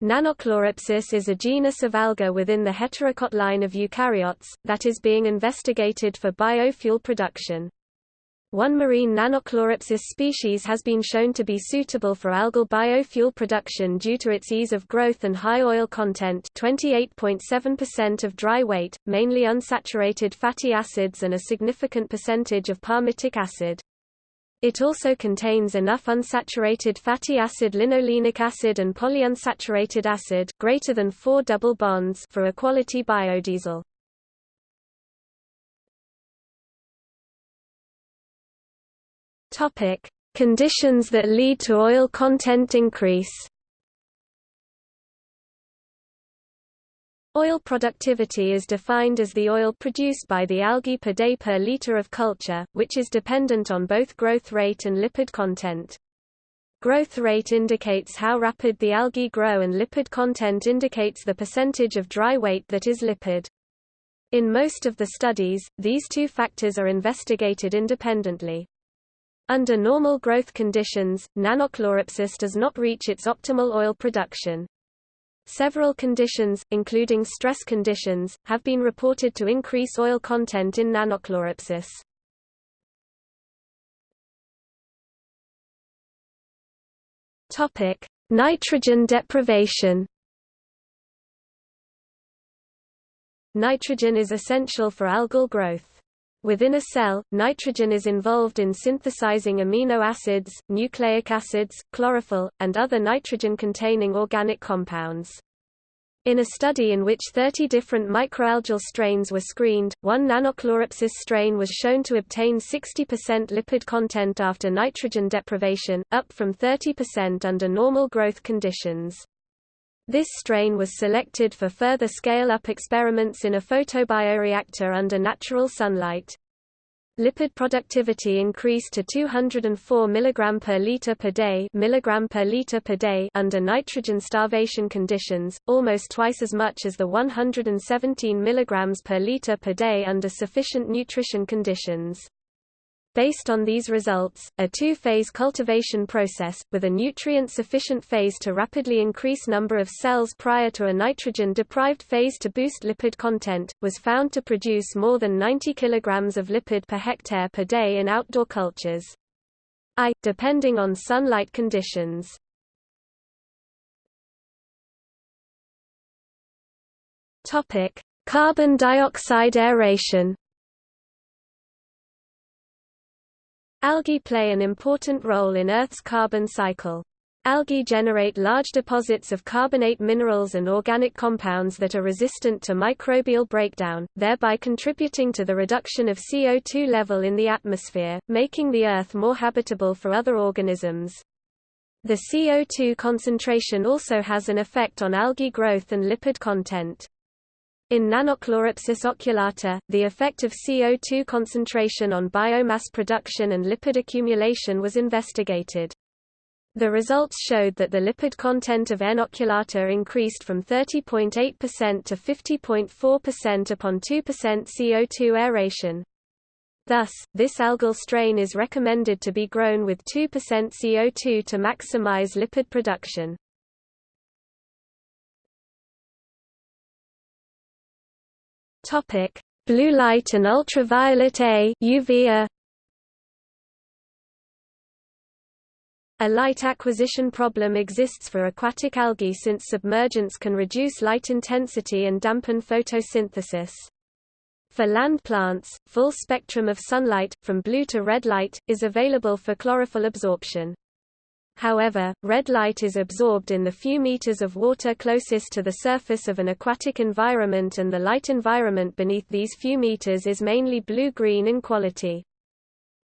Nannochloropsis is a genus of alga within the heterokont line of eukaryotes, that is being investigated for biofuel production. One marine Nannochloropsis species has been shown to be suitable for algal biofuel production due to its ease of growth and high oil content 28.7% of dry weight, mainly unsaturated fatty acids and a significant percentage of palmitic acid. It also contains enough unsaturated fatty acid linolenic acid and polyunsaturated acid greater than 4 double bonds for a quality biodiesel. Topic: Conditions that lead to oil content increase. Oil productivity is defined as the oil produced by the algae per day per liter of culture, which is dependent on both growth rate and lipid content. Growth rate indicates how rapid the algae grow and lipid content indicates the percentage of dry weight that is lipid. In most of the studies, these two factors are investigated independently. Under normal growth conditions, Nannochloropsis does not reach its optimal oil production. Several conditions, including stress conditions, have been reported to increase oil content in Nannochloropsis. Topic: Nitrogen deprivation. Nitrogen is essential for algal growth. Within a cell, nitrogen is involved in synthesizing amino acids, nucleic acids, chlorophyll, and other nitrogen-containing organic compounds. In a study in which 30 different microalgal strains were screened, one Nannochloropsis strain was shown to obtain 60% lipid content after nitrogen deprivation, up from 30% under normal growth conditions. This strain was selected for further scale-up experiments in a photobioreactor under natural sunlight. Lipid productivity increased to 204 mg per liter per day, milligram per liter per day under nitrogen starvation conditions, almost twice as much as the 117 mg per liter per day under sufficient nutrition conditions. Based on these results, a two-phase cultivation process, with a nutrient-sufficient phase to rapidly increase number of cells prior to a nitrogen-deprived phase to boost lipid content, was found to produce more than 90 kg of lipid per hectare per day in outdoor cultures. I, depending on sunlight conditions. Carbon dioxide aeration Algae play an important role in Earth's carbon cycle. Algae generate large deposits of carbonate minerals and organic compounds that are resistant to microbial breakdown, thereby contributing to the reduction of CO2 level in the atmosphere, making the Earth more habitable for other organisms. The CO2 concentration also has an effect on algae growth and lipid content. In Nannochloropsis oculata, the effect of CO2 concentration on biomass production and lipid accumulation was investigated. The results showed that the lipid content of N. oculata increased from 30.8% to 50.4% upon 2% CO2 aeration. Thus, this algal strain is recommended to be grown with 2% CO2 to maximize lipid production. Topic: Blue light and ultraviolet A UVA. A light acquisition problem exists for aquatic algae since submergence can reduce light intensity and dampen photosynthesis. For land plants, full spectrum of sunlight, from blue to red light, is available for chlorophyll absorption. However, red light is absorbed in the few meters of water closest to the surface of an aquatic environment and the light environment beneath these few meters is mainly blue-green in quality.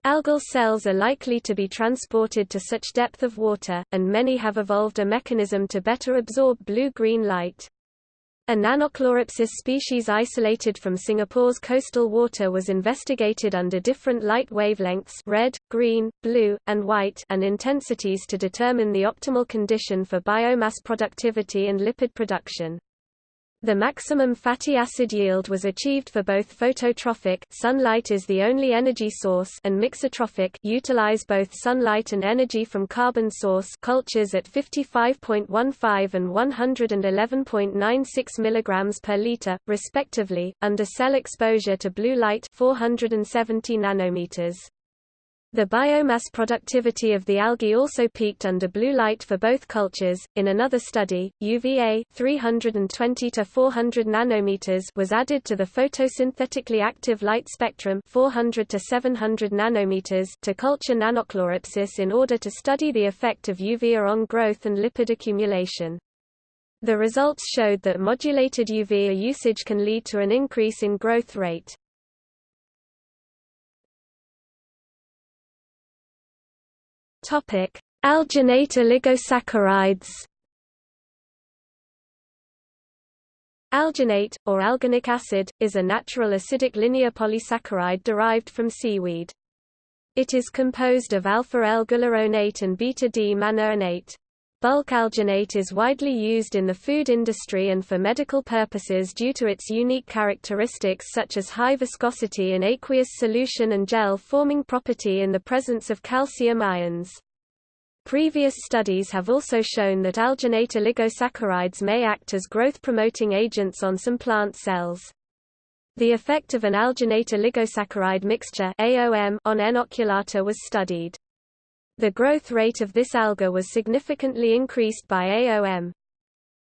Algal cells are likely to be transported to such depth of water, and many have evolved a mechanism to better absorb blue-green light. A Nannochloropsis species isolated from Singapore's coastal water was investigated under different light wavelengths red, green, blue, and white and intensities to determine the optimal condition for biomass productivity and lipid production. The maximum fatty acid yield was achieved for both phototrophic sunlight is the only energy source and mixotrophic utilize both sunlight and energy from carbon source cultures at 55.15 and 111.96 mg per liter, respectively, under cell exposure to blue light 470 nanometers. The biomass productivity of the algae also peaked under blue light for both cultures. In another study, UVA 320 to 400 nanometers was added to the photosynthetically active light spectrum 400 to 700 nanometers to culture nannochloropsis in order to study the effect of UVA on growth and lipid accumulation. The results showed that modulated UVA usage can lead to an increase in growth rate. Topic: Alginate oligosaccharides. Alginate, or alginic acid, is a natural acidic linear polysaccharide derived from seaweed. It is composed of alpha-L-guluronate and beta-D-mannuronate. Bulk alginate is widely used in the food industry and for medical purposes due to its unique characteristics such as high viscosity in aqueous solution and gel-forming property in the presence of calcium ions. Previous studies have also shown that alginate oligosaccharides may act as growth-promoting agents on some plant cells. The effect of an alginate oligosaccharide mixture on N. oculata was studied. The growth rate of this alga was significantly increased by AOM.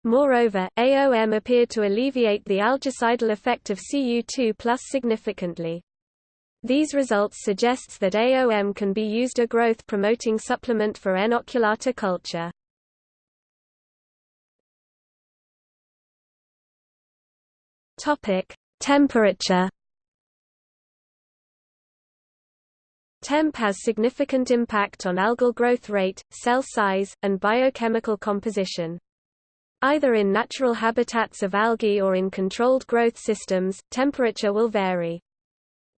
Moreover, AOM appeared to alleviate the algicidal effect of Cu2 plus significantly. These results suggests that AOM can be used a growth-promoting supplement for N. oculata culture. Topic: Temperature Temp has significant impact on algal growth rate, cell size, and biochemical composition. Either in natural habitats of algae or in controlled growth systems, temperature will vary.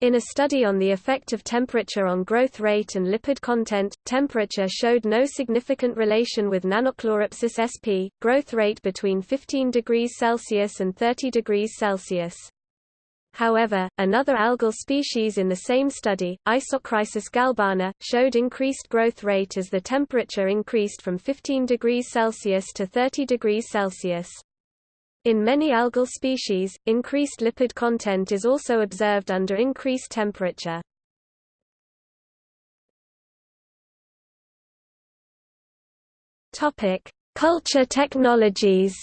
In a study on the effect of temperature on growth rate and lipid content, temperature showed no significant relation with Nannochloropsis sp. growth rate between 15 degrees Celsius and 30 degrees Celsius. However, another algal species in the same study, Isochrysis galbana, showed increased growth rate as the temperature increased from 15 degrees Celsius to 30 degrees Celsius. In many algal species, increased lipid content is also observed under increased temperature. Culture technologies.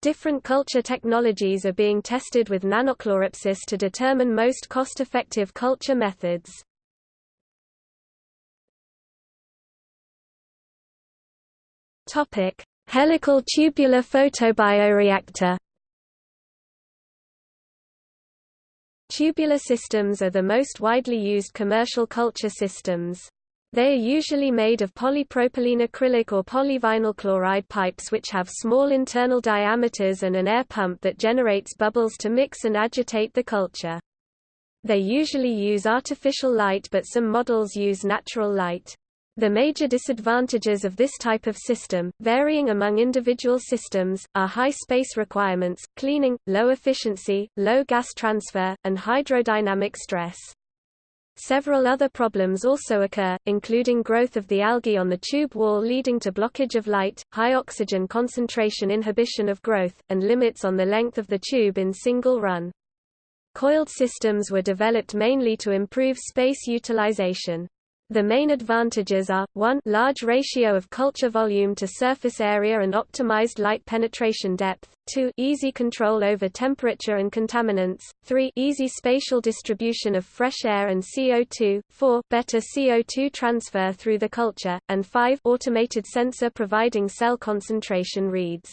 Different culture technologies are being tested with nannochloropsis to determine most cost-effective culture methods. Topic: Helical tubular photobioreactor. Tubular systems are the most widely used commercial culture systems. They are usually made of polypropylene acrylic or polyvinyl chloride pipes which have small internal diameters and an air pump that generates bubbles to mix and agitate the culture. They usually use artificial light but some models use natural light. The major disadvantages of this type of system, varying among individual systems, are high space requirements, cleaning, low efficiency, low gas transfer, and hydrodynamic stress. Several other problems also occur, including growth of the algae on the tube wall leading to blockage of light, high oxygen concentration inhibition of growth, and limits on the length of the tube in single run. Coiled systems were developed mainly to improve space utilization. The main advantages are, 1 large ratio of culture volume to surface area and optimized light penetration depth, 2 easy control over temperature and contaminants, 3 easy spatial distribution of fresh air and CO2, 4 better CO2 transfer through the culture, and 5 automated sensor providing cell concentration reads.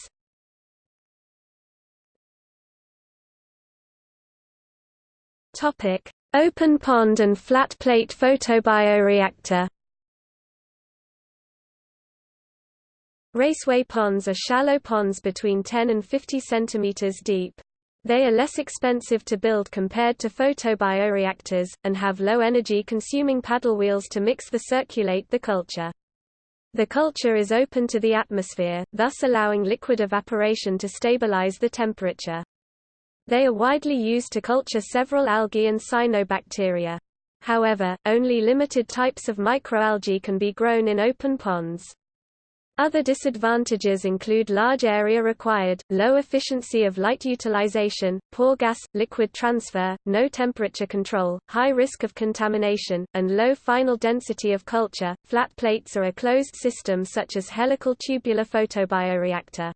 Open pond and flat plate photobioreactor Raceway ponds are shallow ponds between 10 and 50 cm deep. They are less expensive to build compared to photobioreactors, and have low energy consuming paddle wheels to mix the circulate the culture. The culture is open to the atmosphere, thus allowing liquid evaporation to stabilize the temperature. They are widely used to culture several algae and cyanobacteria. However, only limited types of microalgae can be grown in open ponds. Other disadvantages include large area required, low efficiency of light utilization, poor gas-liquid transfer, no temperature control, high risk of contamination, and low final density of culture. Flat plates are a closed system such as helical tubular photobioreactor.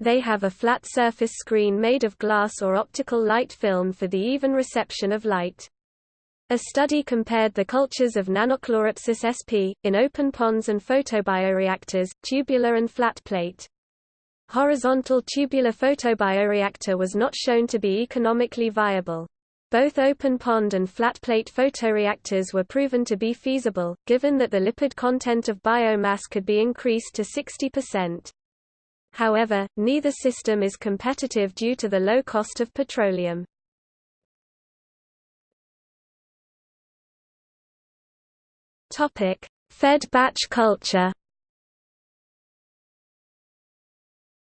They have a flat surface screen made of glass or optical light film for the even reception of light. A study compared the cultures of Nannochloropsis sp. in open ponds and photobioreactors, tubular and flat plate. Horizontal tubular photobioreactor was not shown to be economically viable. Both open pond and flat plate photoreactors were proven to be feasible, given that the lipid content of biomass could be increased to 60%. However, neither system is competitive due to the low cost of petroleum. Topic: Fed batch culture.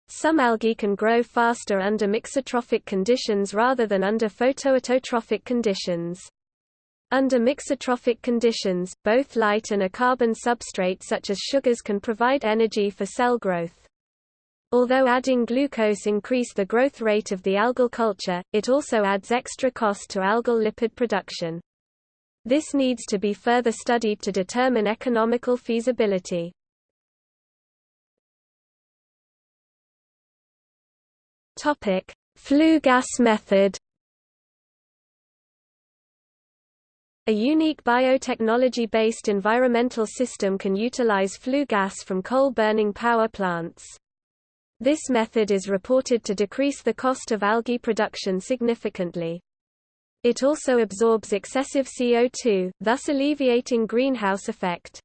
Some algae can grow faster under mixotrophic conditions rather than under photoautotrophic conditions. Under mixotrophic conditions, both light and a carbon substrate such as sugars can provide energy for cell growth. Although adding glucose increase the growth rate of the algal culture, it also adds extra cost to algal lipid production. This needs to be further studied to determine economical feasibility. Topic: Flue gas method. A unique biotechnology-based environmental system can utilize flue gas from coal-burning power plants. This method is reported to decrease the cost of algae production significantly. It also absorbs excessive CO2, thus alleviating greenhouse effect.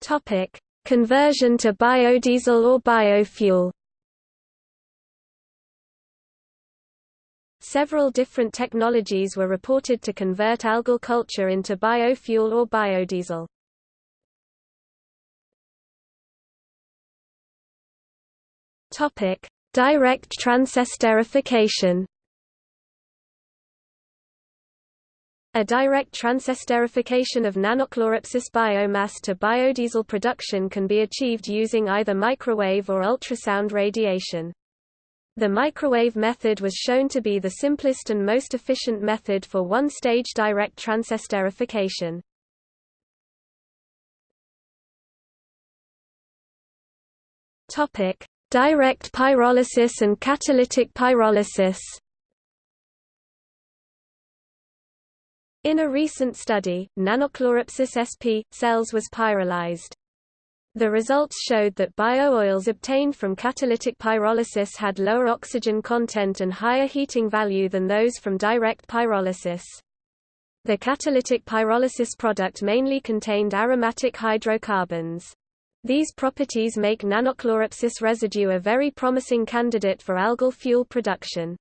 Topic: Conversion to biodiesel or biofuel. Several different technologies were reported to convert algal culture into biofuel or biodiesel. Topic: Direct transesterification. A direct transesterification of Nannochloropsis biomass to biodiesel production can be achieved using either microwave or ultrasound radiation. The microwave method was shown to be the simplest and most efficient method for one-stage direct transesterification. Topic: Direct pyrolysis and catalytic pyrolysis In a recent study, Nannochloropsis sp. cells was pyrolyzed. The results showed that bio-oils obtained from catalytic pyrolysis had lower oxygen content and higher heating value than those from direct pyrolysis. The catalytic pyrolysis product mainly contained aromatic hydrocarbons. These properties make Nannochloropsis residue a very promising candidate for algal fuel production.